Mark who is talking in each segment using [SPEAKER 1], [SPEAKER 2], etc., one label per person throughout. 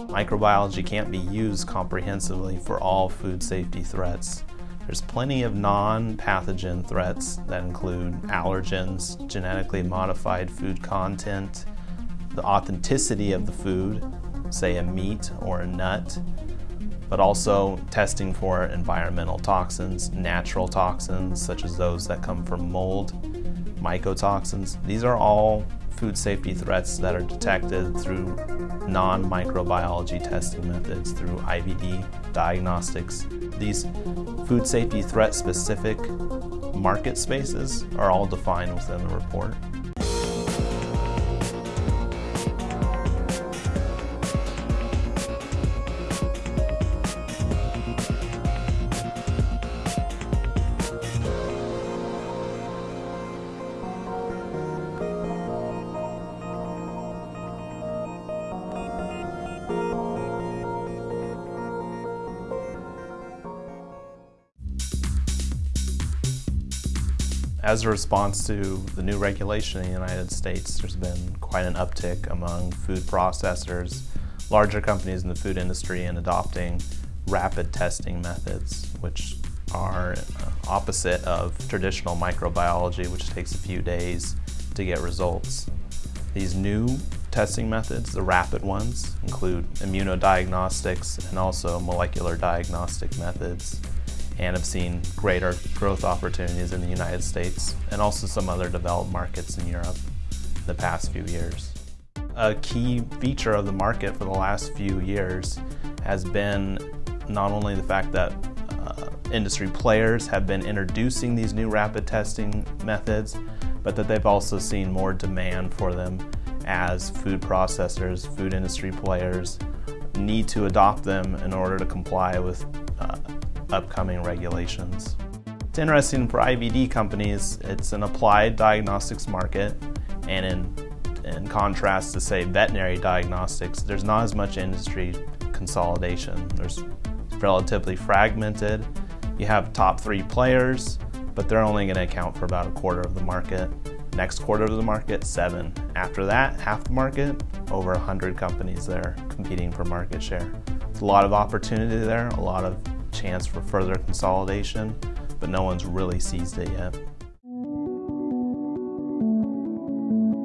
[SPEAKER 1] Microbiology can't be used comprehensively for all food safety threats. There's plenty of non-pathogen threats that include allergens, genetically modified food content, the authenticity of the food, say a meat or a nut, but also testing for environmental toxins, natural toxins such as those that come from mold, mycotoxins. These are all food safety threats that are detected through non-microbiology testing methods through IVD diagnostics. These food safety threat specific market spaces are all defined within the report. As a response to the new regulation in the United States, there's been quite an uptick among food processors, larger companies in the food industry in adopting rapid testing methods, which are uh, opposite of traditional microbiology, which takes a few days to get results. These new testing methods, the rapid ones, include immunodiagnostics and also molecular diagnostic methods and have seen greater growth opportunities in the United States and also some other developed markets in Europe in the past few years. A key feature of the market for the last few years has been not only the fact that uh, industry players have been introducing these new rapid testing methods, but that they've also seen more demand for them as food processors, food industry players need to adopt them in order to comply with uh, upcoming regulations. It's interesting for IVD companies, it's an applied diagnostics market, and in, in contrast to, say, veterinary diagnostics, there's not as much industry consolidation. There's relatively fragmented. You have top three players, but they're only going to account for about a quarter of the market. Next quarter of the market, seven. After that, half the market, over 100 companies there competing for market share. It's a lot of opportunity there, a lot of chance for further consolidation, but no one's really seized it yet.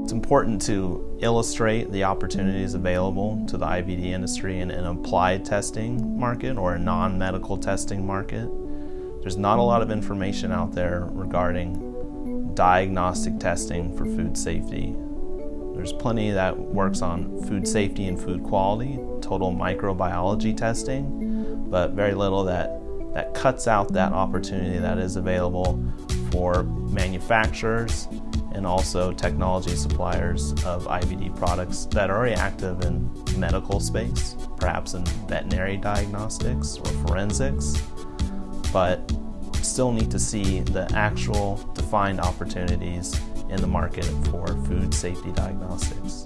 [SPEAKER 1] It's important to illustrate the opportunities available to the IVD industry in an applied testing market or a non-medical testing market. There's not a lot of information out there regarding diagnostic testing for food safety. There's plenty that works on food safety and food quality, total microbiology testing, but very little that, that cuts out that opportunity that is available for manufacturers and also technology suppliers of IVD products that are already active in medical space, perhaps in veterinary diagnostics or forensics, but still need to see the actual defined opportunities in the market for food safety diagnostics.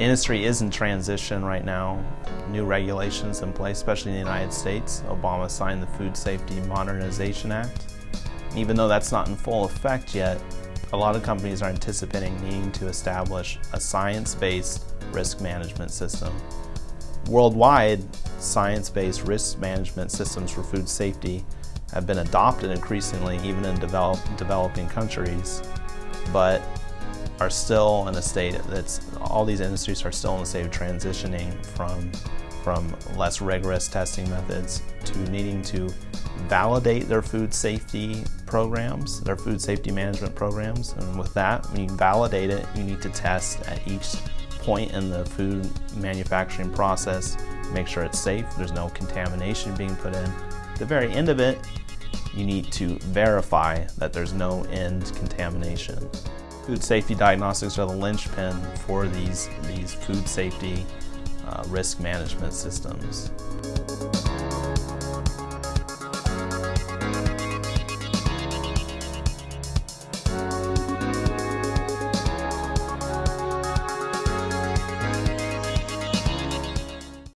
[SPEAKER 1] The industry is in transition right now. New regulations in place, especially in the United States. Obama signed the Food Safety Modernization Act. Even though that's not in full effect yet, a lot of companies are anticipating needing to establish a science-based risk management system. Worldwide, science-based risk management systems for food safety have been adopted increasingly even in develop, developing countries, but are still in a state that's all these industries are still in a state of transitioning from from less rigorous testing methods to needing to validate their food safety programs, their food safety management programs. And with that, when you validate it, you need to test at each point in the food manufacturing process, make sure it's safe, there's no contamination being put in. At the very end of it, you need to verify that there's no end contamination. Food safety diagnostics are the linchpin for these, these food safety uh, risk management systems.